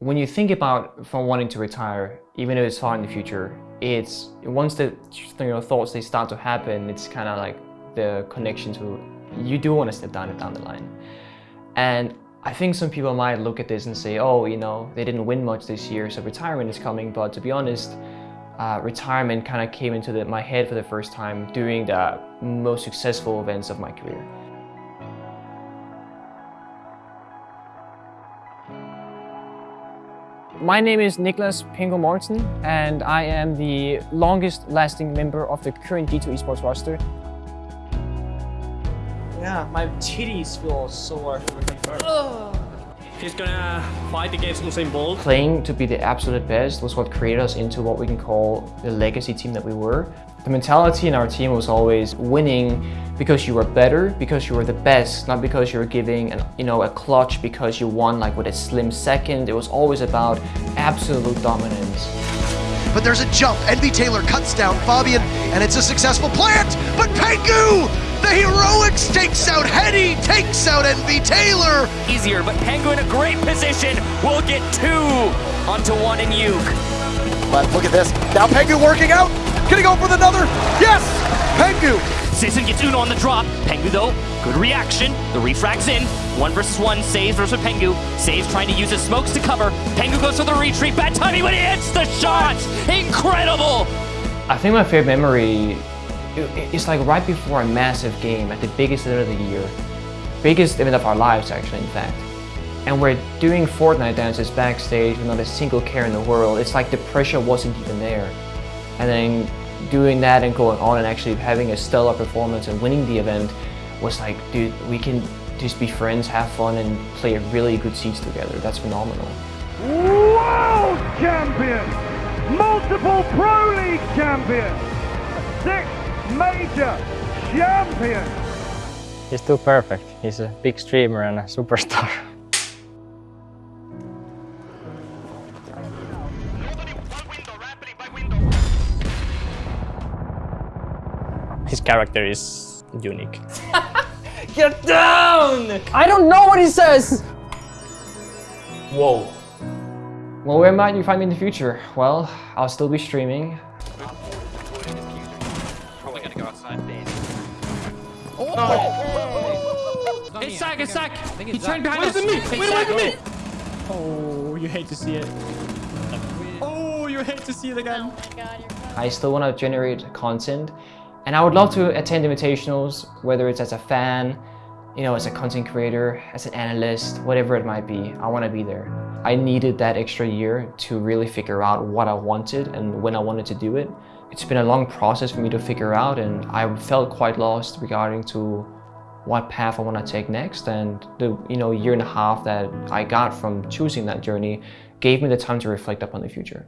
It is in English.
When you think about from wanting to retire, even if it's far in the future, it's once the you know, thoughts they start to happen, it's kind of like the connection to you do want to step down down the line. And I think some people might look at this and say, oh, you know, they didn't win much this year, so retirement is coming. But to be honest, uh, retirement kind of came into the, my head for the first time during the most successful events of my career. My name is Niklas Pengu Mortensen and I am the longest lasting member of the current G2 Esports roster. Yeah, my titties feel sore. He's gonna fight against Usain Bolt. Playing to be the absolute best was what created us into what we can call the legacy team that we were. The mentality in our team was always winning because you were better, because you were the best, not because you were giving an, you know, a clutch because you won like with a slim second. It was always about absolute dominance. But there's a jump. Envy Taylor cuts down Fabian, and it's a successful plant. But Pengu, the heroics takes out Hetty, takes out Envy Taylor. Easier, but Pengu in a great position We'll get two onto one in Uke. But look at this. Now Pengu working out. Can he go for another? Yes! Pengu! Sisson gets Uno on the drop. Pengu, though, good reaction. The refrag's in. One versus one. Saves versus Pengu. Saves trying to use his smokes to cover. Pengu goes for the retreat. Bad timing when he hits the shot. Incredible! I think my favorite memory is like right before a massive game at the biggest event of the year. Biggest event of our lives, actually, in fact. And we're doing Fortnite dances backstage with not a single care in the world. It's like the pressure wasn't even there. And then doing that and going on and actually having a stellar performance and winning the event was like, dude, we can just be friends, have fun, and play really good seats together. That's phenomenal. World champion! Multiple Pro League champion! Six major champion! He's too perfect. He's a big streamer and a superstar. His character is unique. Get down! I don't know what he says! Whoa. Well, where might you find me in the future? Well, I'll still be streaming. Probably gonna go. Oh! It's Zach, it's Zach! He turned behind us! Wait me! Wait away from me! Oh, you hate to see it. Oh, you hate to see it again. I still want to generate content and I would love to attend invitationals, whether it's as a fan, you know, as a content creator, as an analyst, whatever it might be, I want to be there. I needed that extra year to really figure out what I wanted and when I wanted to do it. It's been a long process for me to figure out and I felt quite lost regarding to what path I want to take next and the you know year and a half that I got from choosing that journey gave me the time to reflect upon the future.